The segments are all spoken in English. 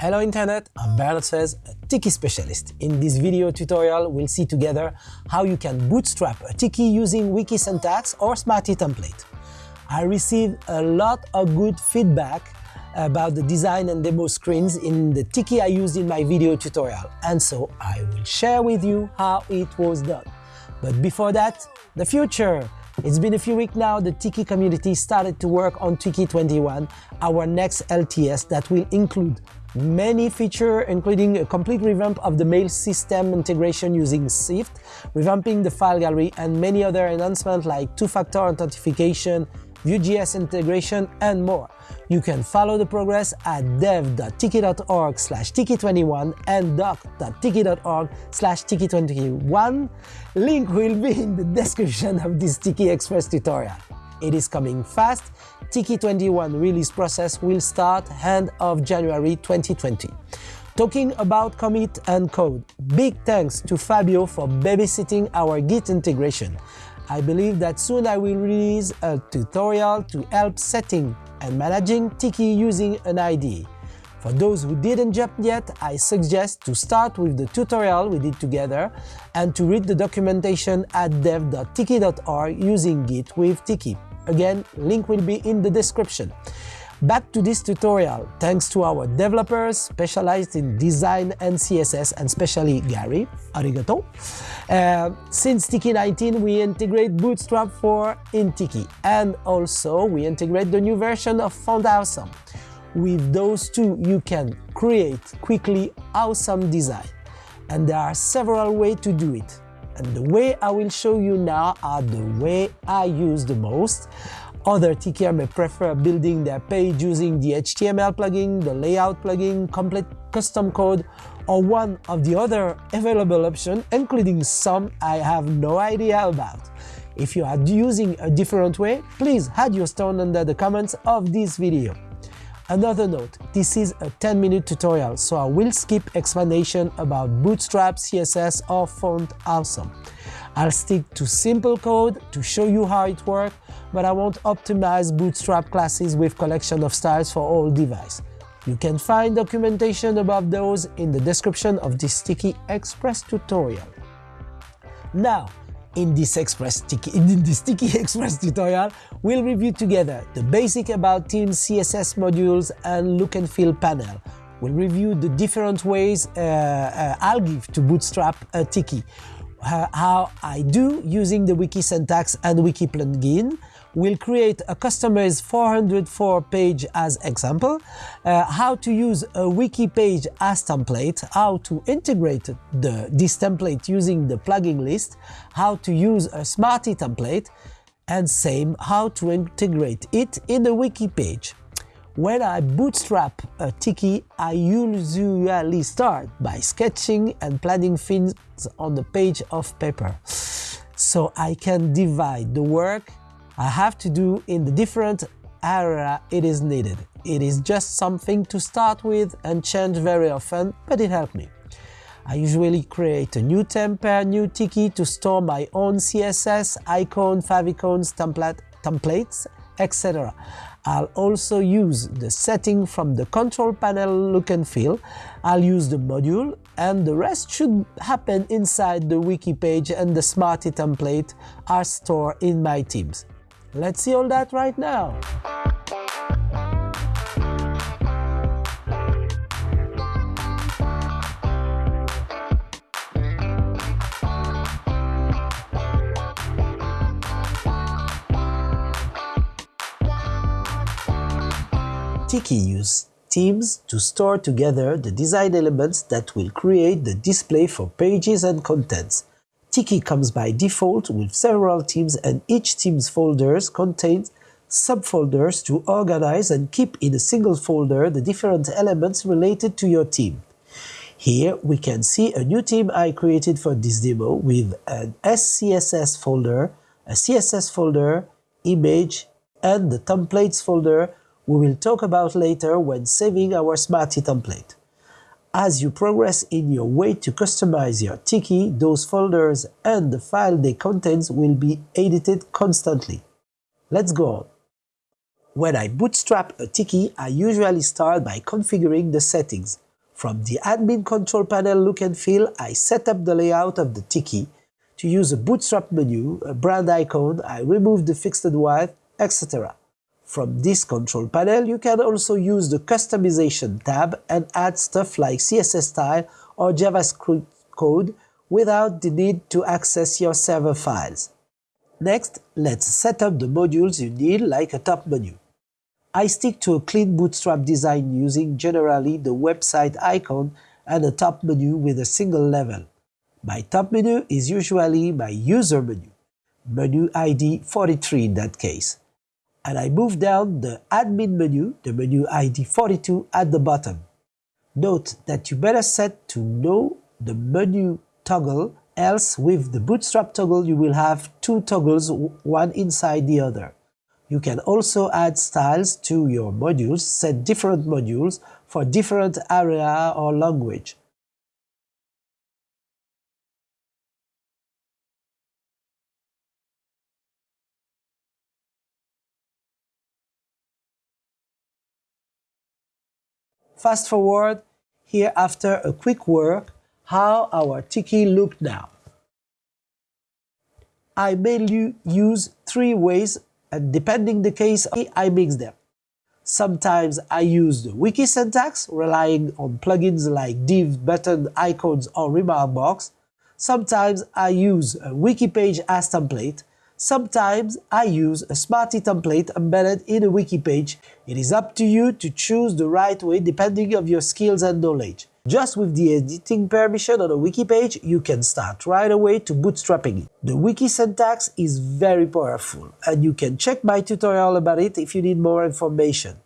Hello Internet, I'm Bernard Sfez, a Tiki specialist. In this video tutorial, we'll see together how you can bootstrap a Tiki using Wiki syntax or Smarty template. I received a lot of good feedback about the design and demo screens in the Tiki I used in my video tutorial, and so I will share with you how it was done. But before that, the future! It's been a few weeks now, the Tiki community started to work on Tiki 21, our next LTS that will include many features including a complete revamp of the mail system integration using Cypht, revamping the file gallery and many other enhancements like two-factor authentication, Vue.js integration and more. You can follow the progress at dev.tiki.org slash tiki21 and doc.tiki.org slash tiki21. Link will be in the description of this Tiki Express tutorial. It is coming fast. Tiki 21 release process will start end of January 2020. Talking about commit and code, big thanks to Fabio for babysitting our Git integration. I believe that soon I will release a tutorial to help setting and managing Tiki using an IDE. For those who didn't jump yet, I suggest to start with the tutorial we did together and to read the documentation at dev.tiki.org using Git with Tiki. Again, link will be in the description. Back to this tutorial, thanks to our developers specialized in design and CSS, and especially Gary, arigato. Uh, since Tiki 19, we integrate Bootstrap 4 in Tiki, and also we integrate the new version of Font Awesome. With those two, you can create quickly awesome design. And there are several ways to do it. And the way I will show you now are the way I use the most. Other Tikier may prefer building their page using the HTML plugin, the layout plugin, complete custom code, or one of the other available options, including some I have no idea about. If you are using a different way, please add your stone under the comments of this video. Another note, this is a 10-minute tutorial, so I will skip explanation about Bootstrap, CSS or Font Awesome. I'll stick to simple code to show you how it works, but I won't optimize Bootstrap classes with collection of styles for all devices. You can find documentation about those in the description of this Tiki Express tutorial. Now, in this, Express Tiki, in this Tiki Express tutorial, we'll review together the basic about Themes CSS modules and look and feel panel. We'll review the different ways uh, uh, I'll give to bootstrap a Tiki uh, how I do using the wiki syntax and wiki plugin. We'll create a customer's 404 page as example, uh, how to use a wiki page as template, how to integrate the, this template using the plugin list, how to use a Smarty template, and same how to integrate it in the wiki page. When I bootstrap a Tiki, I usually start by sketching and planning things on the page of paper. So I can divide the work I have to do in the different area it is needed. It is just something to start with and change very often, but it helped me. I usually create a new template, new Tiki to store my own CSS, icon, favicons, template, templates, etc. I'll also use the setting from the control panel look and feel. I'll use the module and the rest should happen inside the wiki page and the Smarty template are stored in my themes. Let's see all that right now. Tiki use themes to store together the design elements that will create the display for pages and contents. Tiki comes by default with several themes and each theme's folders contains subfolders to organize and keep in a single folder the different elements related to your theme. Here we can see a new team I created for this demo with an SCSS folder, a CSS folder, image, and the templates folder we will talk about later when saving our Smarty template. As you progress in your way to customize your Tiki, those folders and the file they contain will be edited constantly. Let's go on. When I bootstrap a Tiki, I usually start by configuring the settings. From the admin control panel look and feel, I set up the layout of the Tiki. To use a bootstrap menu, a brand icon, I remove the fixed width, etc. From this control panel, you can also use the customization tab and add stuff like CSS style or JavaScript code without the need to access your server files. Next, let's set up the modules you need like a top menu. I stick to a clean bootstrap design using generally the website icon and a top menu with a single level. My top menu is usually my user menu, menu ID 43 in that case. And I move down the admin menu, the menu ID 42 at the bottom. Note that you better set to no the menu toggle, else with the bootstrap toggle you will have two toggles, one inside the other. You can also add styles to your modules, set different modules for different area or language. Fast forward, here after a quick work, how our Tiki look now. I mainly use three ways and depending the case, I mix them. Sometimes I use the wiki syntax, relying on plugins like div, button, icons, or remark box. Sometimes I use a wiki page as template. Sometimes I use a Smarty template embedded in a wiki page. It is up to you to choose the right way depending on your skills and knowledge. Just with the editing permission on a wiki page, you can start right away to bootstrapping it. The wiki syntax is very powerful, and you can check my tutorial about it if you need more information.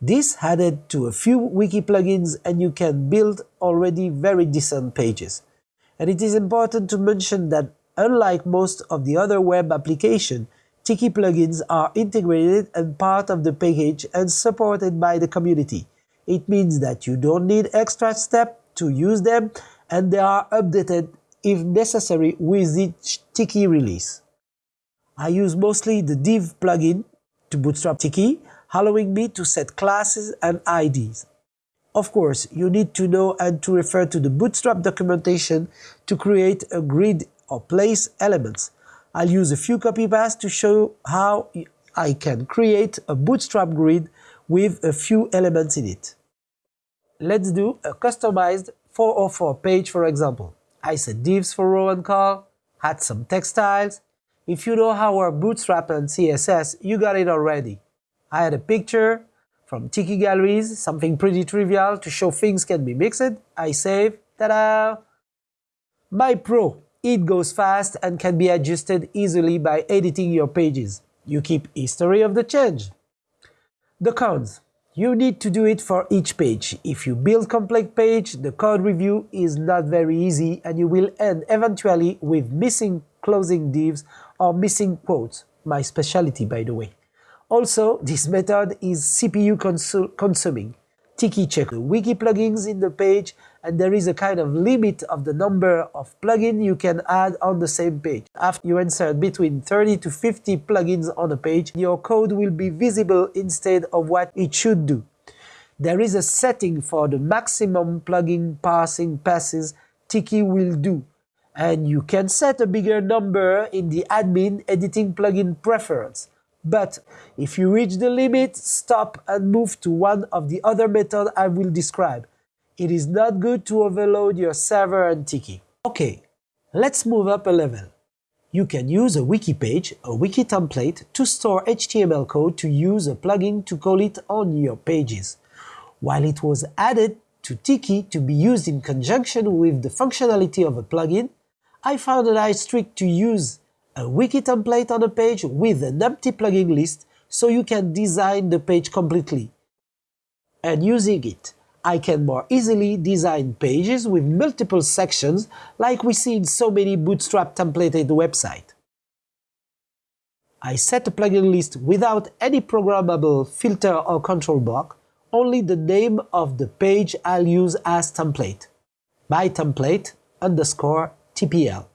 This added to a few wiki plugins and you can build already very decent pages. And it is important to mention that unlike most of the other web applications, Tiki plugins are integrated and part of the package and supported by the community. It means that you don't need extra step to use them and they are updated if necessary with each Tiki release. I use mostly the div plugin to bootstrap Tiki, allowing me to set classes and IDs. Of course, you need to know and to refer to the bootstrap documentation to create a grid or place elements. I'll use a few copy paste to show how I can create a bootstrap grid with a few elements in it. Let's do a customized 404 page for example. I set divs for row and col, add some text styles. If you know how our Bootstrap and CSS, you got it already. I had a picture from Tiki Galleries, something pretty trivial to show things can be mixed. I save, ta-da! My Pro, it goes fast and can be adjusted easily by editing your pages. You keep history of the change. The cons. You need to do it for each page. If you build complex page, the code review is not very easy and you will end eventually with missing closing divs or missing quotes, my specialty by the way. Also, this method is CPU consuming. Tiki check the wiki plugins in the page and there is a kind of limit of the number of plugins you can add on the same page. After you insert between 30 to 50 plugins on a page, your code will be visible instead of what it should do. There is a setting for the maximum plugin parsing passes Tiki will do, and you can set a bigger number in the admin editing plugin preference. But if you reach the limit, stop and move to one of the other methods I will describe. It is not good to overload your server and Tiki. Okay, let's move up a level. You can use a wiki page, a wiki template, to store HTML code to use a plugin to call it on your pages. While it was added to Tiki to be used in conjunction with the functionality of a plugin, I found a nice trick to use a wiki template on a page with an empty plugin list so you can design the page completely. And using it, I can more easily design pages with multiple sections like we see in so many Bootstrap templated websites. I set a plugin list without any programmable filter or control block, only the name of the page I'll use as template. My template underscore TPL.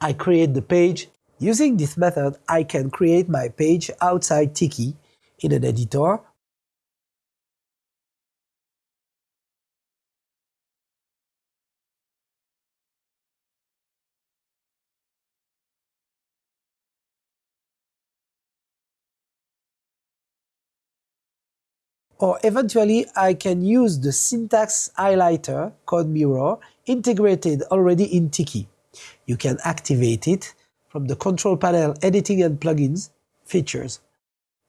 I create the page. Using this method, I can create my page outside Tiki in an editor Or eventually I can use the syntax highlighter CodeMirror integrated already in Tiki. You can activate it from the control panel editing and plugins features.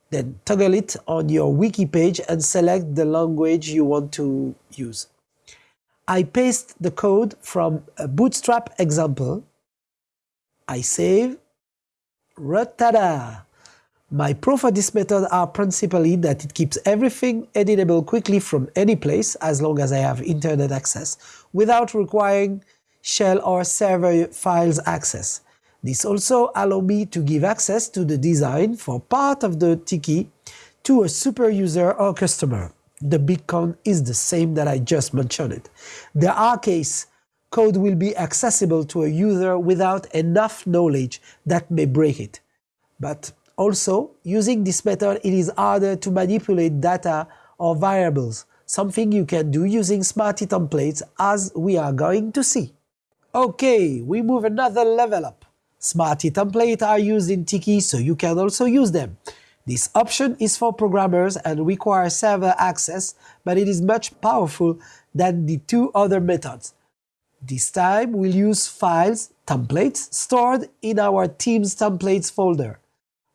Then toggle it on your wiki page and select the language you want to use. I paste the code from a bootstrap example. I save. Ratada! My pro for this method are principally that it keeps everything editable quickly from any place as long as I have internet access without requiring shell or server files access. This also allows me to give access to the design for part of the Tiki to a super user or customer. The big con is the same that I just mentioned. The R case code will be accessible to a user without enough knowledge that may break it. But also, using this method, it is harder to manipulate data or variables, something you can do using Smarty templates as we are going to see. Okay, we move another level up. Smarty templates are used in Tiki, so you can also use them. This option is for programmers and requires server access, but it is much powerful than the two other methods. This time we'll use files, templates, stored in our Themes templates folder.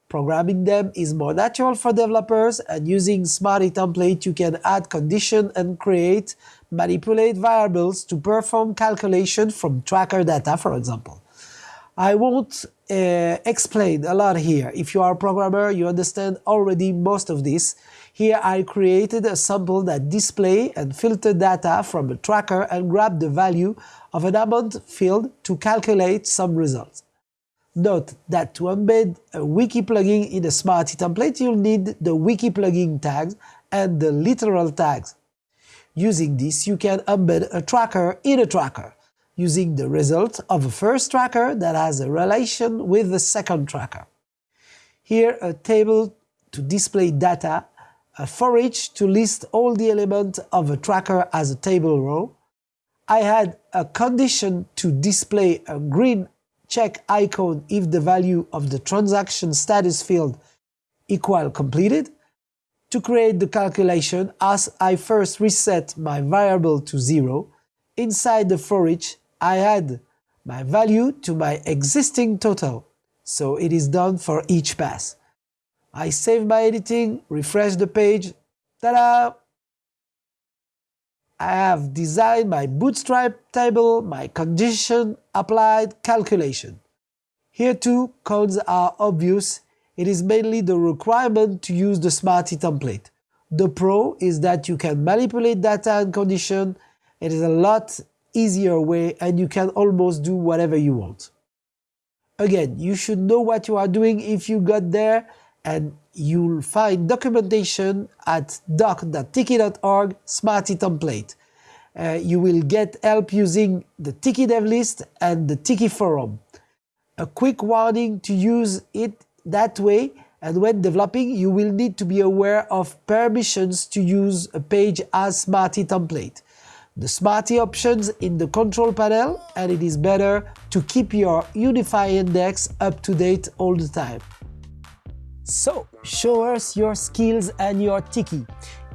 Programming them is more natural for developers and using Smarty template you can add condition and create, manipulate variables to perform calculation from tracker data for example. I won't uh, explain a lot here. If you are a programmer, you understand already most of this. Here I created a sample that display and filter data from a tracker and grab the value of an amount field to calculate some results. Note that to embed a wiki plugin in a Smarty template, you'll need the wiki plugin tags and the literal tags. Using this, you can embed a tracker in a tracker using the result of a first tracker that has a relation with the second tracker. Here a table to display data, a for each to list all the elements of a tracker as a table row. I had a condition to display a green check icon if the value of the transaction status field equal completed. To create the calculation, as I first reset my variable to zero, inside the for each I add my value to my existing total, so it is done for each pass. I save my editing, refresh the page, ta-da! I have designed my bootstrap table, my condition applied calculation. Here too, codes are obvious. It is mainly the requirement to use the Smarty template. The pro is that you can manipulate data and condition. It is a lot easier way and you can almost do whatever you want. Again, you should know what you are doing if you got there and you'll find documentation at doc.tiki.org Smarty template. Uh, you will get help using the Tiki dev list and the Tiki forum. A quick warning to use it that way and when developing you will need to be aware of permissions to use a page as Smarty template the Smarty options in the control panel and it is better to keep your Unify index up to date all the time. So, show us your skills and your Tiki.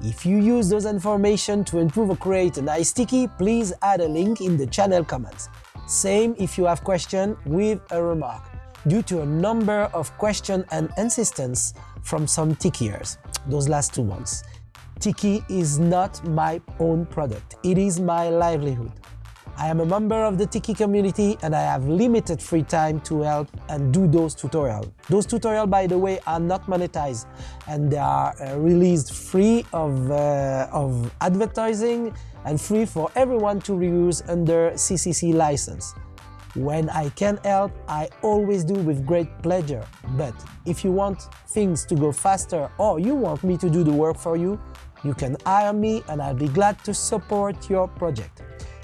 If you use those information to improve or create a nice Tiki, please add a link in the channel comments. Same if you have question with a remark, due to a number of question and insistence from some Tikiers, those last two ones. Tiki is not my own product, it is my livelihood. I am a member of the Tiki community and I have limited free time to help and do those tutorials. Those tutorials, by the way, are not monetized and they are uh, released free of, uh, of advertising and free for everyone to reuse under CCC license. When I can help, I always do with great pleasure. But if you want things to go faster or you want me to do the work for you, you can hire me and I'll be glad to support your project.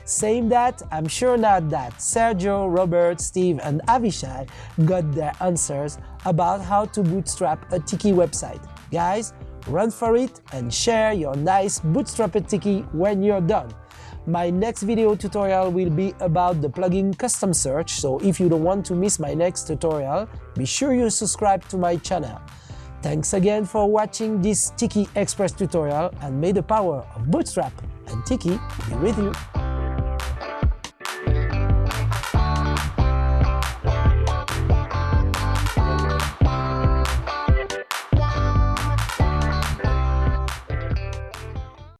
Saying that, I'm sure now that Sergio, Robert, Steve and Avishai got their answers about how to bootstrap a Tiki website. Guys, run for it and share your nice bootstrapped Tiki when you're done. My next video tutorial will be about the plugin custom search, so if you don't want to miss my next tutorial, be sure you subscribe to my channel. Thanks again for watching this Tiki Express tutorial and may the power of Bootstrap and Tiki be with you.